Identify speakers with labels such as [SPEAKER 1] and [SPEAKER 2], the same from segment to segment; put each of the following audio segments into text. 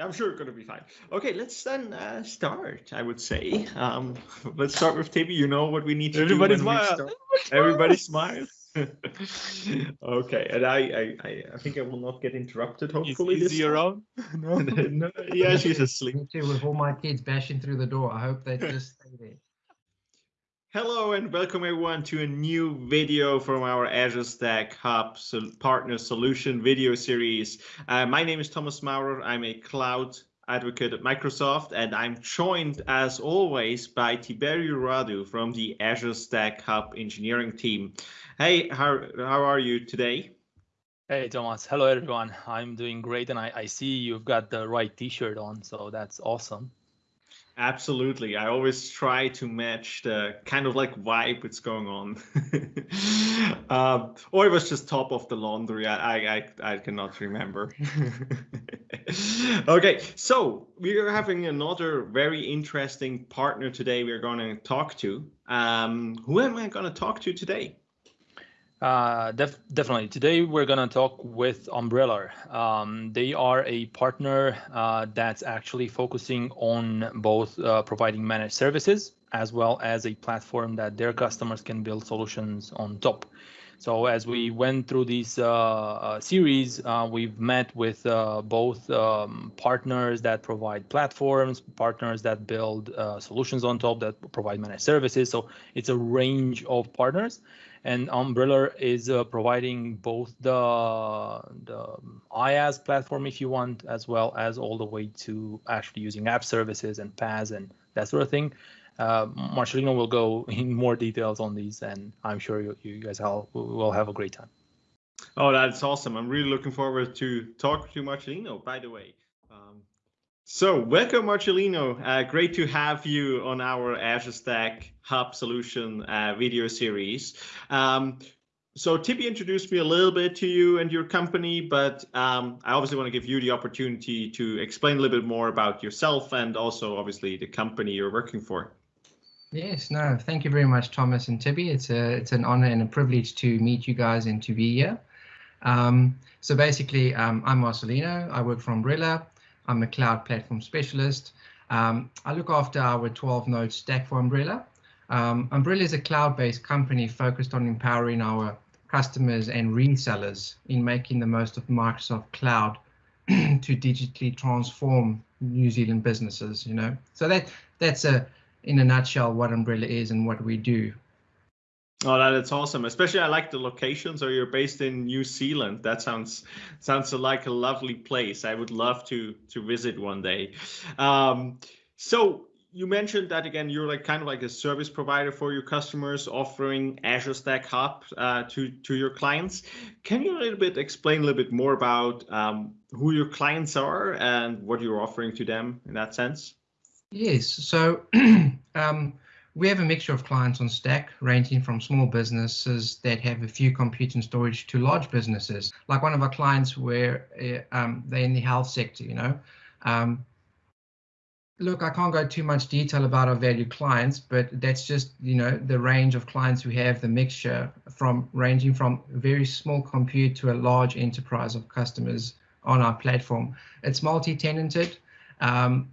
[SPEAKER 1] I'm sure it's going to be fine. Okay, let's then uh, start. I would say. Um, let's start with Tibby. You know what we need to
[SPEAKER 2] Everybody
[SPEAKER 1] do.
[SPEAKER 2] smile.
[SPEAKER 1] Everybody smile. okay, and I, I, I, I think I will not get interrupted. Hopefully,
[SPEAKER 2] Is,
[SPEAKER 1] this
[SPEAKER 2] is he around? No.
[SPEAKER 1] no, yeah, she's asleep.
[SPEAKER 3] Me too, with all my kids bashing through the door. I hope they just stay there.
[SPEAKER 1] Hello and welcome everyone to a new video from our Azure Stack Hub Partner Solution video series. Uh, my name is Thomas Maurer. I'm a cloud advocate at Microsoft and I'm joined as always by Tiberiu Radu from the Azure Stack Hub engineering team. Hey, how, how are you today?
[SPEAKER 2] Hey, Thomas. Hello, everyone. I'm doing great, and I, I see you've got the right T-shirt on, so that's awesome.
[SPEAKER 1] Absolutely. I always try to match the kind of like vibe that's going on. um, or it was just top of the laundry. I, I, I cannot remember. okay, so we are having another very interesting partner today we're going to talk to. Um, who am I going to talk to today?
[SPEAKER 2] Uh, def definitely. Today we're gonna talk with Umbrellar. Um, they are a partner uh, that's actually focusing on both uh, providing managed services as well as a platform that their customers can build solutions on top. So as we went through this uh, uh, series, uh, we've met with both um, partners that provide platforms, partners that build solutions on top that provide managed services. So it's a range of partners and Umbrellar is uh, providing both the, the IaaS platform, if you want, as well as all the way to actually using app services and PaaS and that sort of thing. Uh, Marcelino will go in more details on these, and I'm sure you, you guys all will have a great time.
[SPEAKER 1] Oh, that's awesome. I'm really looking forward to talk to Marcelino, by the way. Um, so welcome, Marcelino. Uh, great to have you on our Azure Stack Hub Solution uh, video series. Um, so Tippy introduced me a little bit to you and your company, but um, I obviously want to give you the opportunity to explain a little bit more about yourself and also obviously the company you're working for.
[SPEAKER 3] Yes, no, thank you very much, Thomas and Tibby. It's a it's an honor and a privilege to meet you guys and to be here. Um, so basically, um, I'm Marcelino. I work for Umbrellar. I'm a cloud platform specialist. Um, I look after our 12 node stack for Umbrellar. Um, Umbrellar is a cloud-based company focused on empowering our customers and resellers in making the most of Microsoft Cloud to digitally transform New Zealand businesses. You know, so that that's a in a nutshell what Umbrellar is and what we do.
[SPEAKER 1] Oh, that's awesome. Especially I like the location. So you're based in New Zealand. That sounds sounds like a lovely place. I would love to to visit one day. Um, so you mentioned that again, you're like kind of like a service provider for your customers, offering Azure Stack Hub uh, to to your clients. Can you a little bit explain a little bit more about um, who your clients are and what you're offering to them in that sense?
[SPEAKER 3] Yes. So. um, we have a mixture of clients on Stack, ranging from small businesses that have a few compute and storage to large businesses. Like one of our clients, where uh, um, they're in the health sector. You know, um, look, I can't go too much detail about our valued clients, but that's just you know the range of clients we have, the mixture from ranging from very small compute to a large enterprise of customers on our platform. It's multi-tenanted. Um,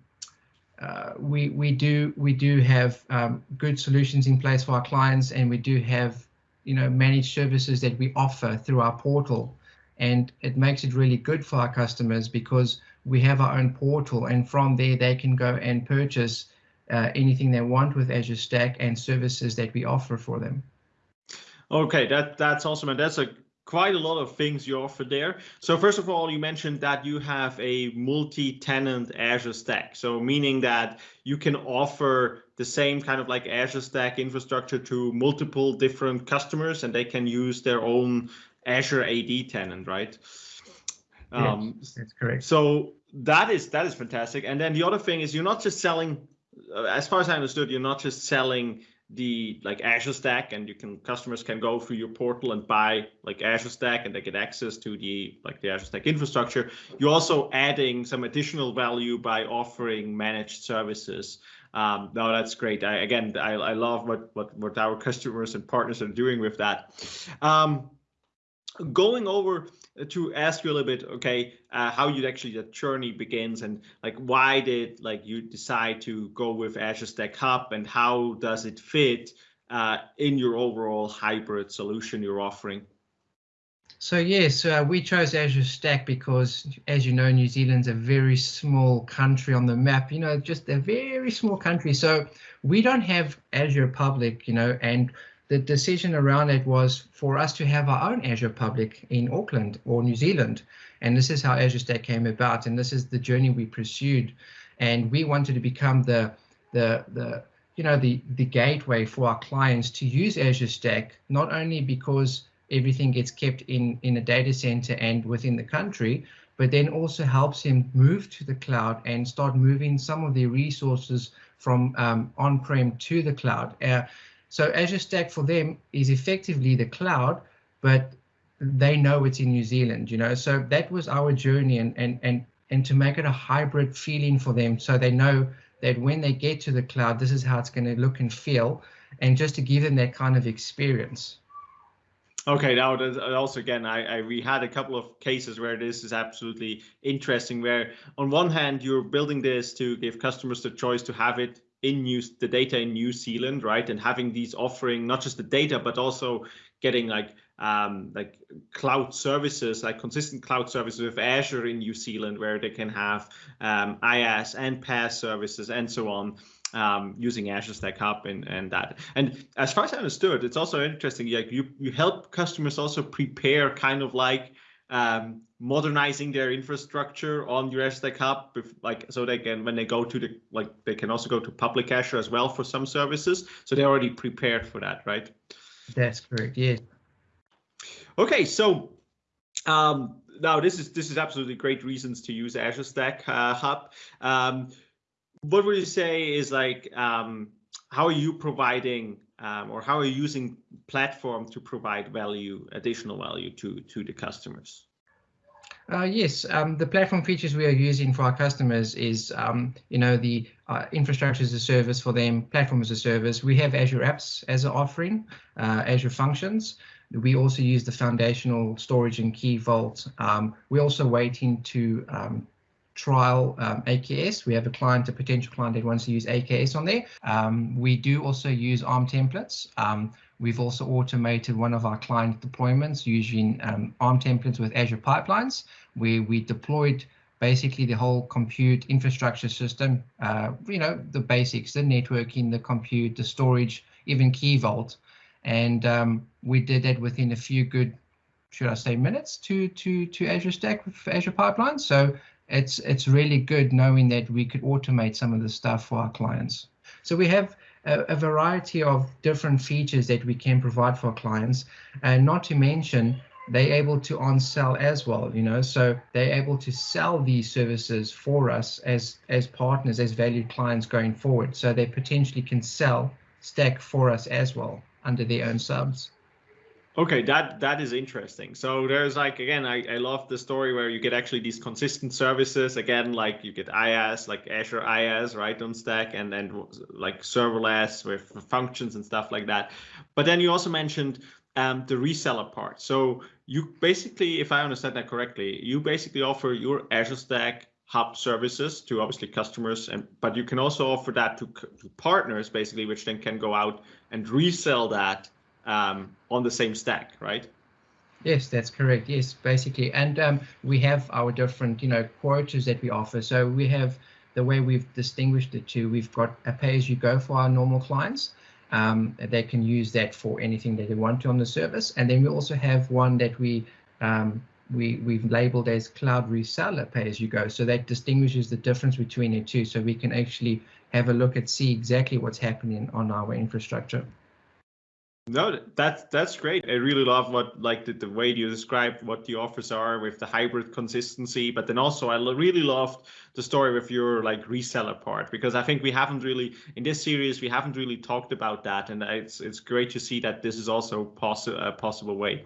[SPEAKER 3] uh, we we do we do have um, good solutions in place for our clients, and we do have you know managed services that we offer through our portal, and it makes it really good for our customers because we have our own portal, and from there they can go and purchase uh, anything they want with Azure Stack and services that we offer for them.
[SPEAKER 1] Okay, that that's awesome, and that's a quite a lot of things you offer there. So first of all, you mentioned that you have a multi-tenant Azure Stack. So meaning that you can offer the same kind of like Azure Stack infrastructure to multiple different customers and they can use their own Azure AD tenant, right?
[SPEAKER 3] Um, yes, that's correct.
[SPEAKER 1] So that is that is fantastic. And then the other thing is you're not just selling, uh, as far as I understood, you're not just selling the like Azure Stack, and you can customers can go through your portal and buy like Azure Stack, and they get access to the like the Azure Stack infrastructure. You're also adding some additional value by offering managed services. Um, no, that's great. I, again, I, I love what, what what our customers and partners are doing with that. Um, going over to ask you a little bit, okay, uh, how you actually that journey begins, and like why did like you decide to go with Azure Stack Hub, and how does it fit uh, in your overall hybrid solution you're offering?
[SPEAKER 3] So yes, uh, we chose Azure Stack because, as you know, New Zealand's a very small country on the map. You know, just a very small country. So we don't have Azure Public. You know, and the decision around it was for us to have our own Azure Public in Auckland or New Zealand. And this is how Azure Stack came about, and this is the journey we pursued. And we wanted to become the the the you know the the gateway for our clients to use Azure Stack, not only because everything gets kept in, in a data center and within the country, but then also helps him move to the cloud and start moving some of the resources from um, on-prem to the cloud. Uh, so Azure Stack for them is effectively the cloud, but they know it's in New Zealand, you know. So that was our journey and and and and to make it a hybrid feeling for them so they know that when they get to the cloud, this is how it's going to look and feel, and just to give them that kind of experience.
[SPEAKER 1] Okay, now uh, also again, I, I, we had a couple of cases where this is absolutely interesting. Where on one hand you're building this to give customers the choice to have it in New the data in New Zealand, right, and having these offering not just the data but also getting like um, like cloud services, like consistent cloud services with Azure in New Zealand, where they can have um, IaaS and PaaS services and so on um, using Azure Stack Hub and, and that. And as far as I understood, it's also interesting. Like you, you help customers also prepare kind of like um, modernizing their infrastructure on your Azure Stack Hub, like so they can when they go to the like they can also go to public Azure as well for some services. So they're already prepared for that, right?
[SPEAKER 3] That's correct. Yeah.
[SPEAKER 1] Okay, so um, now this is this is absolutely great reasons to use Azure Stack uh, Hub. Um, what would you say is like um, how are you providing um, or how are you using platform to provide value, additional value to to the customers?
[SPEAKER 3] Uh, yes, um, the platform features we are using for our customers is, um, you know, the uh, infrastructure as a service for them, platform as a service. We have Azure Apps as an offering, uh, Azure Functions. We also use the foundational storage and key vault. Um, we're also waiting to um, trial um, AKS. We have a client, a potential client that wants to use AKS on there. Um, we do also use ARM templates. Um, we've also automated one of our client deployments using um, ARM templates with Azure pipelines, where we deployed basically the whole compute infrastructure system, uh, you know, the basics, the networking, the compute, the storage, even Key Vault. And um, we did that within a few good should I say minutes to to to Azure Stack with Azure Pipelines. So it's it's really good knowing that we could automate some of the stuff for our clients. So we have a, a variety of different features that we can provide for clients, and not to mention they're able to on sell as well you know? So they're able to sell these services for us as as partners as valued clients going forward. So they potentially can sell stack for us as well under their own subs
[SPEAKER 1] Okay, that that is interesting. So there's like again, I, I love the story where you get actually these consistent services. Again, like you get IaaS, like Azure IaaS, right on Stack, and then like serverless with functions and stuff like that. But then you also mentioned um, the reseller part. So you basically, if I understand that correctly, you basically offer your Azure Stack hub services to obviously customers and but you can also offer that to, to partners basically which then can go out and resell that um, on the same stack, right?
[SPEAKER 3] Yes, that's correct. Yes, basically, and um, we have our different, you know, quotas that we offer. So we have the way we've distinguished the two. We've got a pay-as-you-go for our normal clients. Um, they can use that for anything that they want to on the service, and then we also have one that we um, we we've labeled as cloud reseller pay-as-you-go. So that distinguishes the difference between the two. So we can actually have a look at see exactly what's happening on our infrastructure.
[SPEAKER 1] No, that's that's great. I really love what like the, the way you described what the offers are with the hybrid consistency, but then also I really loved the story with your like reseller part because I think we haven't really in this series we haven't really talked about that, and it's it's great to see that this is also possible a possible way.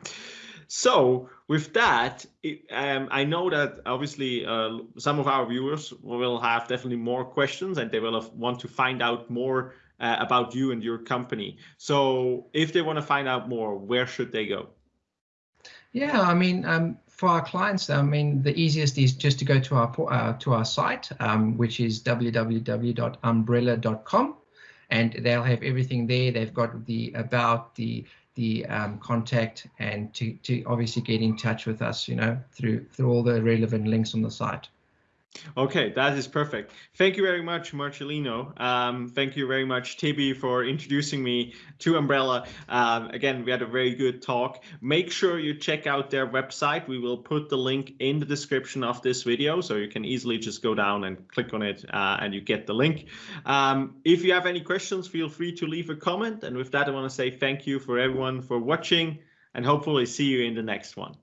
[SPEAKER 1] So with that, it, um, I know that obviously uh, some of our viewers will have definitely more questions and they will want to find out more uh, about you and your company. So if they want to find out more, where should they go?
[SPEAKER 3] Yeah, I mean, um, for our clients, I mean, the easiest is just to go to our uh, to our site, um, which is www.umbrellar.com, and they'll have everything there. They've got the about the the um, contact and to to obviously get in touch with us, you know, through through all the relevant links on the site.
[SPEAKER 1] Okay, that is perfect. Thank you very much, Marcelino. Um, thank you very much, Tibi, for introducing me to Umbrellar. Um, again, we had a very good talk. Make sure you check out their website. We will put the link in the description of this video, so you can easily just go down and click on it uh, and you get the link. Um, if you have any questions, feel free to leave a comment. And with that, I want to say thank you for everyone for watching and hopefully see you in the next one.